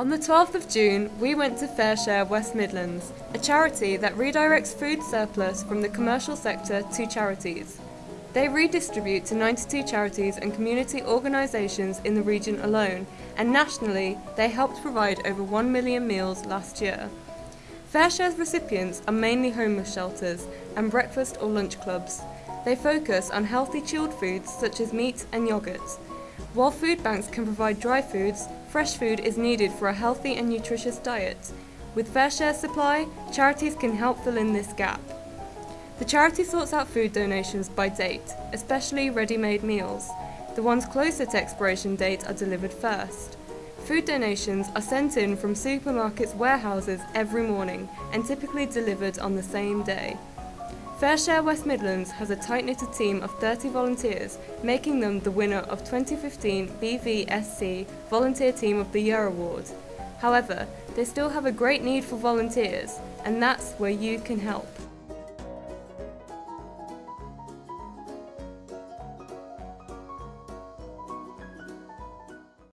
On the 12th of June, we went to FareShare West Midlands, a charity that redirects food surplus from the commercial sector to charities. They redistribute to 92 charities and community organisations in the region alone, and nationally, they helped provide over 1 million meals last year. FareShare's recipients are mainly homeless shelters and breakfast or lunch clubs. They focus on healthy chilled foods such as meat and yogurt. While food banks can provide dry foods, fresh food is needed for a healthy and nutritious diet. With FareShare Supply, charities can help fill in this gap. The charity sorts out food donations by date, especially ready-made meals. The ones closer to expiration date are delivered first. Food donations are sent in from supermarkets' warehouses every morning and typically delivered on the same day. FareShare West Midlands has a tight-knitted team of 30 volunteers, making them the winner of 2015 BVSC Volunteer Team of the Year Award. However, they still have a great need for volunteers, and that's where you can help.